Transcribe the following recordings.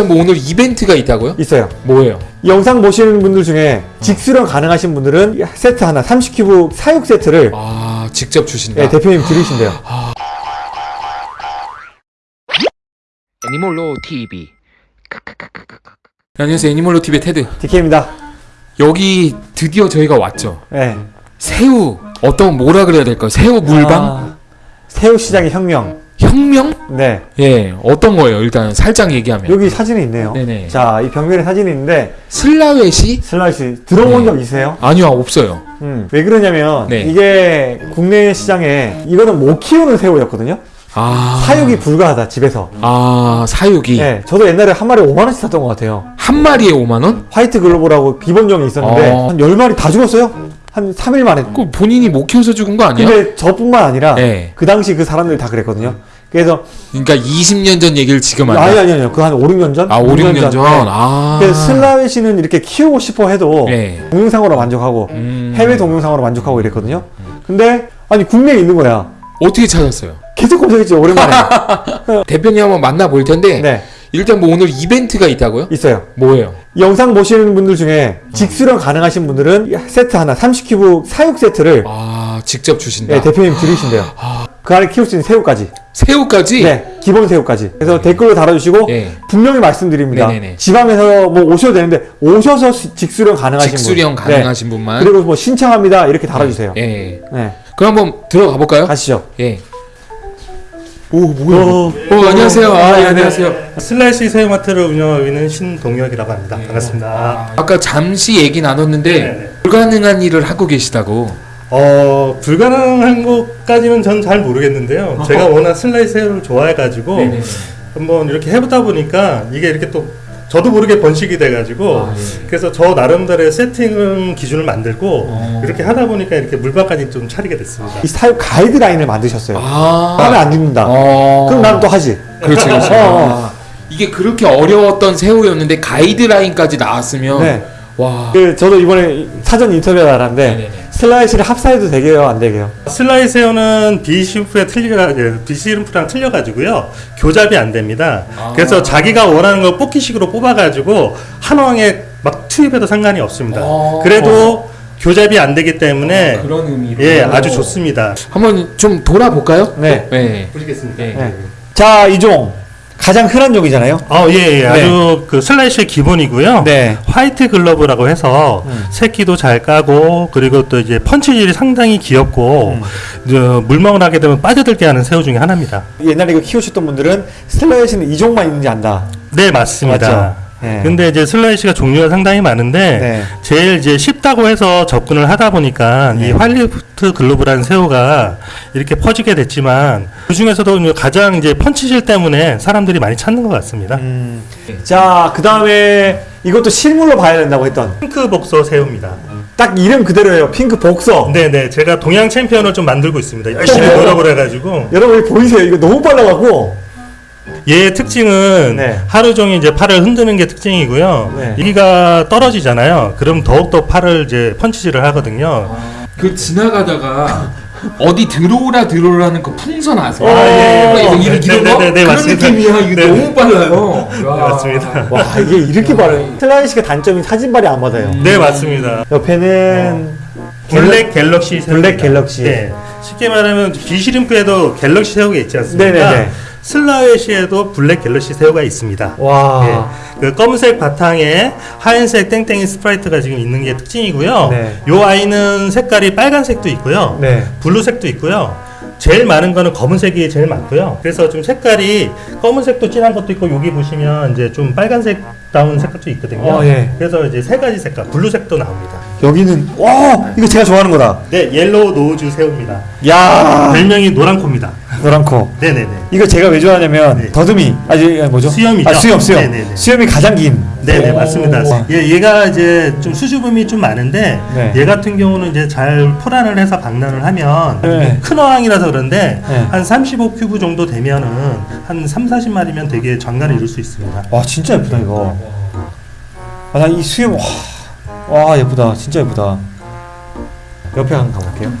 일단 뭐 오늘 이벤트가 있다고요? 있어요. 뭐예요? 이 영상 보시는 분들 중에 직수령 가능하신 분들은 세트 하나 30큐브 사육 세트를 아 직접 주신다. 예, 대표님 들으신대요. 애니몰로 TV 안녕하세요 애니멀로 TV의 테드. DK입니다. 여기 드디어 저희가 왔죠. 예. 새우 어떤 뭐라 그래야 될까요? 새우 물방 아, 새우 시장의 혁명. 혁명? 네. 예 어떤 거예요? 일단 살짝 얘기하면 여기 사진이 있네요. 네네. 자, 이 벽면에 사진이 있는데 슬라웨시? 슬라웨시 들어본 네. 적 있으세요? 아니요 없어요. 음. 왜 그러냐면 네. 이게 국내 시장에 이거는 못 키우는 새우였거든요. 아 사육이 불가하다 집에서. 아 사육이 네, 저도 옛날에 한 마리 5만 원씩 샀던 것 같아요. 한 마리에 5만 원? White Glove라고 기본종이 있었는데 어. 한 10마리 다 죽었어요. 한 3일 만에. 그 본인이 못 키워서 죽은 거 아니야? 근데 저뿐만 아니라 네. 그 당시 그 사람들이 다 그랬거든요. 그래서 그러니까 20년 전 얘기를 지금 한다. 아니 아니 아니요. 그 한 5, 6년 전? 아 5, 6년 전. 네. 아. 그래서 슬라웨시는 이렇게 키우고 싶어 해도 네. 동영상으로 만족하고 음. 해외 동영상으로 만족하고 이랬거든요. 근데 아니 국내에 있는 거야. 어떻게 찾았어요? 계속 검색했죠 오랜만에. 대표님 한번 만나 볼 텐데 네 일단 뭐 오늘 이벤트가 있다고요? 있어요. 뭐예요? 이 영상 보시는 분들 중에 직수령 가능하신 분들은 세트 하나 30큐브 사육 세트를 아 직접 주신다. 네, 대표님 들으신대요. 그 안에 키울 수 있는 새우까지. 새우까지? 네, 기본 새우까지. 그래서 댓글로 달아주시고 네. 분명히 말씀드립니다. 네네네. 지방에서 뭐 오셔도 되는데 오셔서 시- 직수령 가능하신 직수령 분. 가능하신 네. 분만. 그리고 뭐 신청합니다 이렇게 달아주세요. 예. 네, 그럼 한번 들어가 볼까요? 가시죠. 예. 오 뭐야? 어, 어, 안녕하세요. 아, 예, 안녕하세요. 슬라이스 새우마트를 운영하고 있는 신동혁이라고 합니다. 반갑습니다. 아 까 잠시 얘기 나눴는데 네네. 불가능한 일을 하고 계시다고. 어, 불가능한 것까지는 전 잘 모르겠는데요. 제가 워낙 슬라이스 새우를 좋아해가지고 네네. 한번 이렇게 해보다 보니까 이게 이렇게 또 저도 모르게 번식이 돼가지고 아, 예. 그래서 저 나름대로의 세팅 기준을 만들고 어. 이렇게 하다 보니까 이렇게 물방까지 좀 차리게 됐습니다. 이 사육 가이드라인을 만드셨어요. 아. 하면 안 죽는다. 어. 그럼 난 또 하지. 그렇지, 그렇지. 어, 어. 아, 이게 그렇게 어려웠던 새우였는데 가이드라인까지 나왔으면 네. 와. 그 저도 이번에 사전 인터뷰 나왔는데 네네네. 슬라웨시를 합사해도 되게요, 안 되게요? 슬라웨시 새우는 bee shrimp에 틀려 예, bee shrimp랑 틀려가지고요 교잡이 안 됩니다. 아. 그래서 자기가 원하는 걸 뽑기식으로 뽑아가지고 한 어항에 막 투입해도 상관이 없습니다. 아. 그래도 교잡이 안 되기 때문에 그런 의미로. 예 아주 좋습니다. 한번 좀 돌아볼까요? 네. 네. 보시겠습니다. 네. 네. 자, 이종 가장 흔한 종이잖아요. 어, 예, 예. 아주 그 슬라웨시의 기본이고요. 네. White Glove라고 해서 음. 새끼도 잘 까고 그리고 또 이제 펀치질이 상당히 귀엽고 음. 저 물멍을 하게 되면 빠져들게 하는 새우 중에 하나입니다. 옛날에 이거 키우셨던 분들은 슬라웨시는 이 종만 있는 줄 안다. 네, 맞습니다. 맞죠? 네. 근데 이제 슬라웨시가 종류가 상당히 많은데 네. 제일 이제 쉽다고 해서 접근을 하다 보니까 네. 이 White Glove라는 새우가 이렇게 퍼지게 됐지만 그 중에서도 가장 이제 펀치질 때문에 사람들이 많이 찾는 것 같습니다. 음. 자, 그 다음에 이것도 실물로 봐야 된다고 했던 핑크 복서 새우입니다. 딱 이름 그대로예요. 핑크 복서. 네네 제가 동양 챔피언을 좀 만들고 있습니다. 열심히 어. 노력을 해가지고 여러분 보이세요? 이거 너무 빨라갖고. 얘의 특징은 네. 하루 종일 이제 팔을 흔드는 게 특징이고요. 네. 여기가 떨어지잖아요. 그럼 더욱더 팔을 이제 펀치질을 하거든요. 그 지나가다가 어디 들어오라 들어오라는 그 풍선 아세요? 아, 예, 예. 이거 이런 이런 거 네, 네, 네, 그런 맞습니다. 느낌이야. 이거 네. 너무 빨라요. 네, 와. 맞습니다. 와, 이게 이렇게 빠르네. 슬라웨시가 단점이 사진발이 안 받아요. 네 맞습니다. 옆에는 Black Galaxy. Black Galaxy. 네. 쉽게 말하면 bee shrimp에도 Galaxy 새우가 있지 않습니까? 네네네. 슬라웨시에도 Black Galaxy 새우가 있습니다. 와. 예. 그 검은색 바탕에 하얀색 땡땡이 stripe가 지금 있는 게 특징이고요. 네. 요 아이는 색깔이 빨간색도 있고요. 네. blue색도 있고요. 제일 많은 거는 검은색이 제일 많고요. 그래서 좀 색깔이 검은색도 진한 것도 있고 여기 보시면 이제 좀 빨간색 다운 색깔도 있거든요. 어, 예. 그래서 이제 세 가지 색깔, blue색도 나옵니다. 여기는 와, 이거 제가 좋아하는 거다. 네, Yellow Nose 새우입니다. 야, 별명이 노란 코입니다. 노란 코. 네네네. 이거 제가 왜 좋아하냐면 네. 더듬이 아니 아니, 뭐죠? 수염이죠. 아, 수염 수염. 네네네. 수염이 가장 긴. 네네 오. 맞습니다. 얘 얘가 이제 좀 수줍음이 좀 많은데 네. 얘 같은 경우는 이제 잘 포란을 해서 방란을 하면 네. 큰 어항이라서 그런데 네. 한 35큐브 정도 되면은 한 3, 40마리면 되게 장관을 이룰 수 있습니다. 와 진짜 예쁘다 이거. 아 나 이 수염 와, 와 예쁘다 진짜 예쁘다. 옆에 한번 가볼게요.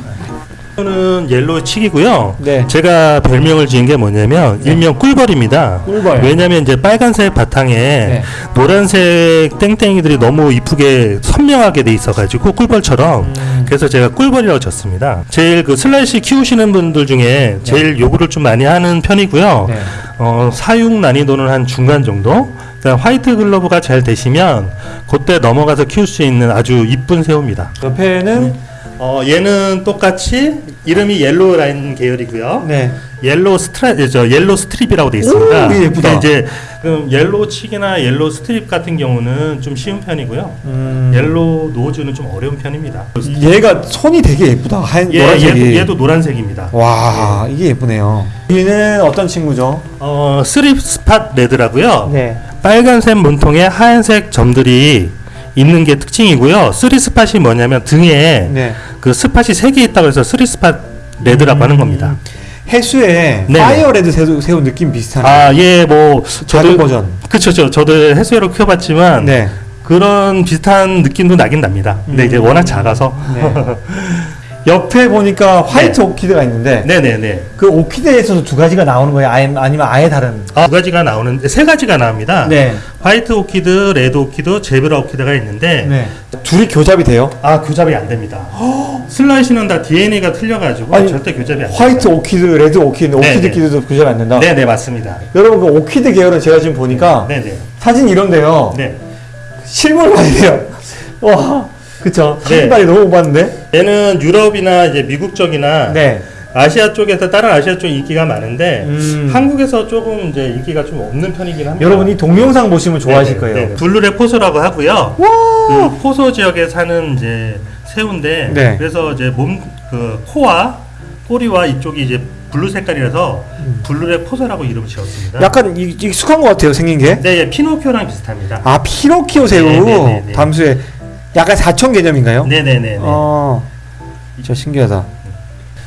이거는 옐로우 칙이고요. 네. 제가 별명을 지은 게 뭐냐면 일명 꿀벌입니다. 꿀벌. 왜냐면 이제 빨간색 바탕에 네. 노란색 땡땡이들이 너무 이쁘게 선명하게 돼 있어가지고 꿀벌처럼 음. 그래서 제가 꿀벌이라고 졌습니다. 제일 그 슬라웨시 키우시는 분들 중에 제일 요구를 좀 많이 하는 편이고요. 네. 어, 사육 난이도는 한 중간 정도. 그러니까 White Glove가 잘 되시면 그때 넘어가서 키울 수 있는 아주 이쁜 새우입니다. 옆에는 어, 얘는 똑같이 이름이 Yellow Line 계열이고요. 네. Yellow Stri 저 Yellow Stripe이라고 되어 있습니다. 오, 예쁘다. 근데 이제 그 Yellow Cheek이나 Yellow Stripe 같은 경우는 좀 쉬운 편이고요. 음. Yellow Nose는 좀 어려운 편입니다. 얘가 손이 되게 예쁘다. 하얀 얘, 노란색이. 얘도, 얘도 노란색입니다. 와, 이게 예쁘네요. 얘는 어떤 친구죠? 어, Three Spot Red라고요. 네. 빨간색 몸통에 하얀색 점들이 있는 게 특징이고요. Three Spot이 뭐냐면 등에 네. 그 spot이 세 개 있다고 해서 Three Spot Red라고 하는 겁니다. 해수에 네네. Fire Red 새우, 새우 느낌 비슷하네. 아, 예, 뭐 저도 버전. 저 저도 해수어로 키워 봤지만 네. 그런 비슷한 느낌도 나긴 납니다. 근데 음. 이제 워낙 작아서. 네. 옆에 보니까 White 네. Orchid가 있는데 네네네. 그 Orchid에서도 두 가지가 나오는 거예요? 아니, 아니면 아예 다른? 아, 두 가지가 나오는데 세 가지가 나옵니다. 네. White Orchid, Red Orchid, Zebra Orchid가 있는데 네. 둘이 교잡이 돼요? 아 교잡이 안 됩니다. 슬라웨시는 다 DNA가 틀려가지고 아니, 절대 교잡이 안 돼요. 화이트 오키드, 레드 오키드, 네, 오키드 네. 키드도 교잡이 안 된다? 네네 맞습니다. 여러분 그 오키드 계열은 제가 지금 보니까 네네. 사진 이런데요. 네. 실물 돼요. 와, 그쵸. 네. 사진발이 너무 오봤는데? 얘는 유럽이나 이제 미국 쪽이나 네. 아시아 쪽에서 다른 아시아 쪽 인기가 많은데 음. 한국에서 조금 이제 인기가 좀 없는 편이긴 합니다. 여러분 이 동영상 보시면 좋아하실 네네, 거예요. 네네. Blue Leg Poso라고 하고요. 와! 그 포소 지역에 사는 이제 새우인데 네. 그래서 이제 몸 그 코와 꼬리와 이쪽이 이제 blue 색깔이라서 Blue Leg Poso라고 이름 지었습니다. 약간 이- 익숙한 것 같아요, 생긴 게. 네, 예, 피노키오랑 비슷합니다. 아, 피노키오 새우. 네 네네네. 담수에. 약간 사촌 개념인가요? 네네네. 어, 진짜 신기하다.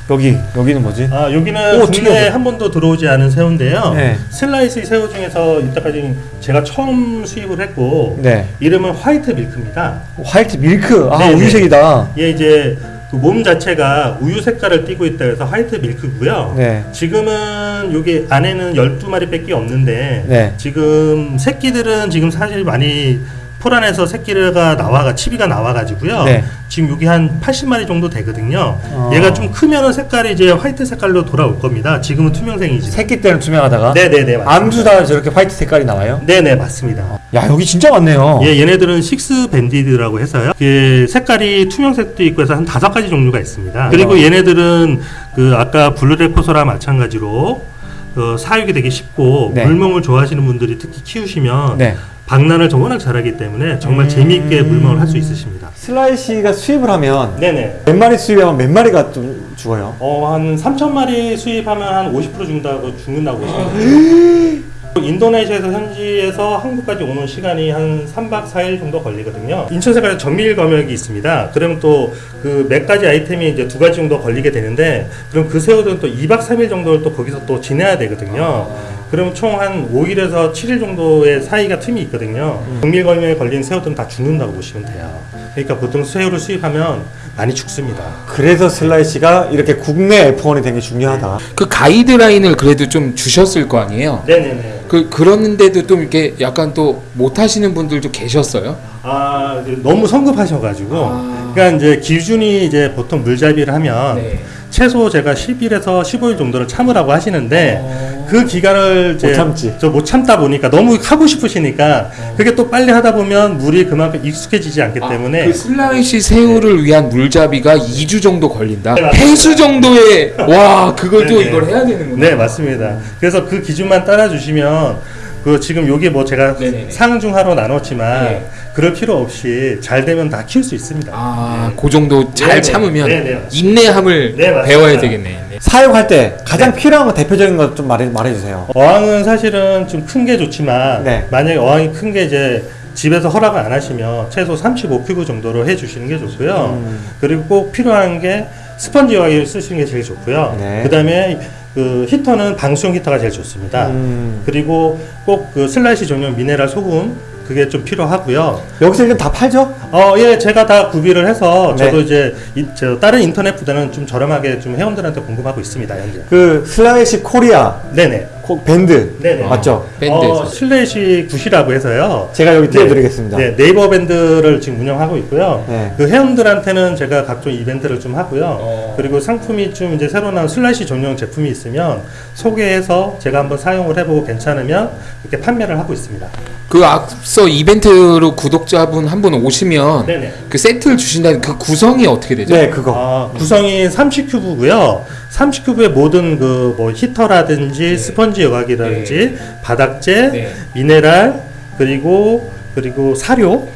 여기, 여기는 뭐지? 아 여기는 오, 국내에. 한 번도 들어오지 않은 새우인데요. 네. 슬라웨시 새우 중에서 이때까지 제가 처음 수입을 했고 네. 이름은 White Milk입니다. White Milk. 아, 네네. 우유색이다. 얘 이제 그 몸 자체가 우유 색깔을 띠고 있다 해서 White Milk고요. 네. 지금은 여기 안에는 12마리밖에 없는데 네. 지금 새끼들은 지금 사실 많이 포란해서 새끼가 나와가 치비가 나와가지고요. 네. 지금 여기 한 80마리 정도 되거든요. 어. 얘가 좀 크면은 색깔이 이제 white 색깔로 돌아올 겁니다. 지금은 투명생이지. 새끼 때는 투명하다가. 네네네. 맞습니다. 암수 다 저렇게 white 색깔이 나와요? 네네 맞습니다. 야, 여기 진짜 많네요. 예, 얘네들은 Six Banded라고 해서요. 그 색깔이 투명색도 있고 해서 한 다섯 가지 종류가 있습니다. 그리고 어. 얘네들은 그 아까 blue leg poso랑 마찬가지로 어, 사육이 되게 쉽고 네. 물멍을 좋아하시는 분들이 특히 키우시면 네. 폭란을 좀 워낙 잘하기 때문에 정말 음. 재미있게 물멍을 할 수 있으십니다. 술라웨시가 수입을 하면 네네. 몇 마리 수입하면 몇 마리가 좀 죽어요? 어, 한 3천 마리 수입하면 한 50% 죽는다고 죽는다고 보시면 돼요. 인도네시아에서 현지에서 한국까지 오는 시간이 한 3박 4일 정도 걸리거든요. 인천에서 정밀 검역이 있습니다. 그러면 또 그 몇 가지 아이템이 이제 두 가지 정도 걸리게 되는데 그럼 그 새우들은 또 2박 3일 정도를 또 거기서 또 지내야 되거든요. 그럼 총한 5일에서 7일 정도의 사이가 틈이 있거든요. 정밀 검역에 걸린 새우들은 다 죽는다고 보시면 돼요. 그러니까 보통 새우를 수입하면 많이 죽습니다. 그래서 슬라이시가 이렇게 국내 F1이 된게 중요하다. 그 가이드라인을 그래도 좀 주셨을 거 아니에요. 네네네. 그 그런데도 좀 이렇게 약간 또 못하시는 분들도 계셨어요. 아 너무 성급하셔가지고 아. 그러니까 이제 기준이 이제 보통 물잡이를 하면 네. 최소 제가 10일에서 15일 정도를 참으라고 하시는데 어. 그 기간을 이제 못 참지. 저 못 참다 보니까 너무 하고 싶으시니까 그게 또 빨리 하다 보면 물이 그만큼 익숙해지지 않기 때문에 그 슬라이시 새우를 위한 물잡이가 2주 정도 걸린다. 네. 해수 정도의 와 그걸 또 네네. 이걸 해야 되는구나. 네 맞습니다. 그래서 그 기준만 따라주시면 그 지금 여기 뭐 제가 네네네. 상중하로 나눴지만 네. 그럴 필요 없이 잘 되면 다 키울 수 있습니다. 아, 그 정도 잘 네네. 참으면 네네. 인내함을 네. 배워야 되겠네. 네. 사육할 때 가장 네. 필요한 거 대표적인 거 좀 말해, 말해주세요. 어항은 사실은 좀 큰 게 좋지만 네. 만약에 어항이 큰 게 이제 집에서 허락을 안 하시면 최소 35큐브 정도로 해주시는 게 좋고요. 음. 그리고 꼭 필요한 게 스펀지 어항을 쓰시는 게 제일 좋고요. 네. 그다음에 그 히터는 방수용 히터가 제일 좋습니다. 음. 그리고 꼭 그 술라웨시 전용 미네랄 소금 그게 좀 필요하고요. 여기서 일단 다 팔죠? 어, 예, 제가 다 구비를 해서 네. 저도 이제 이, 저 다른 인터넷보다는 좀 저렴하게 좀 회원들한테 공급하고 있습니다, 현재. 그 술라웨시 코리아 네네. 코- 밴드 네네. 맞죠? 밴드에서. 어, 술라웨시 굿이라고 해서요. 제가 여기 네. 띄워드리겠습니다. 네, 네이버 밴드를 지금 운영하고 있고요. 네. 그 회원들한테는 제가 각종 이벤트를 좀 하고요. 어. 그리고 상품이 좀 이제 새로 나온 술라웨시 전용 제품이 있으면 소개해서 제가 한번 사용을 해보고 괜찮으면 이렇게 판매를 하고 있습니다. 그 앞서 이벤트로 구독자분 한 분 오시면 네네. 그 세트를 주신다는 그 구성이 어떻게 되죠? 네, 그거. 아, 구성이 30큐브고요. 30큐브의 모든 그 뭐 히터라든지 스펀지 여과기라든지 바닥재, 네. 미네랄 그리고 그리고 사료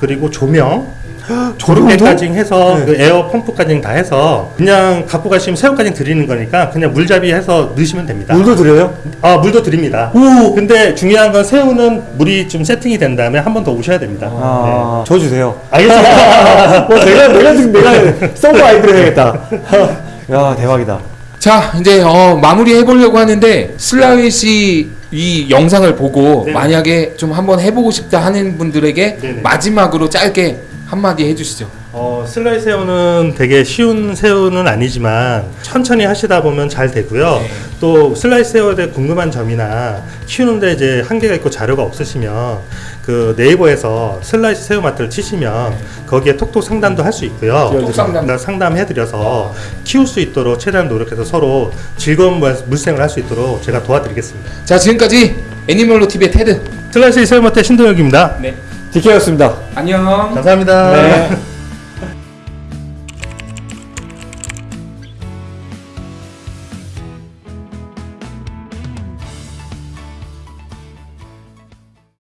그리고 조명 그렇게까지 해서 네. 그 에어 펌프까지 다 해서 그냥 갖고 가시면 새우까지 드리는 거니까 그냥 물잡이 해서 넣으시면 됩니다. 물도 드려요? 아 물도 드립니다. 오! 근데 중요한 건 새우는 물이 좀 세팅이 된 다음에 한 번 더 오셔야 됩니다. 아, 저 주세요. 네. 알겠습니다. 뭐 내가 내가 지금 내가 서버 아이디를 해야겠다. 야 대박이다. 자 이제 어, 마무리 해보려고 하는데 슬라윗이 이 영상을 보고 네. 만약에 좀 한번 해보고 싶다 하는 분들에게 네네. 마지막으로 짧게 한마디 해주시죠. 어, 슬라이 새우는 되게 쉬운 새우는 아니지만 천천히 하시다 보면 잘 되고요. 네. 또 술라웨시 새우에 대해 궁금한 점이나 키우는데 이제 한계가 있고 자료가 없으시면 그 네이버에서 술라웨시 새우 마트를 치시면 거기에 톡톡 상담도 할 수 있고요. 톡톡 상담. 나 상담해드려서 키울 수 있도록 최대한 노력해서 서로 즐거운 물- 물생을 할 수 있도록 제가 도와드리겠습니다. 자 지금까지 애니멀로 TV의 테드. 술라웨시 새우 마트 신동혁입니다. 네. 디케였습니다. 안녕. 감사합니다. 네.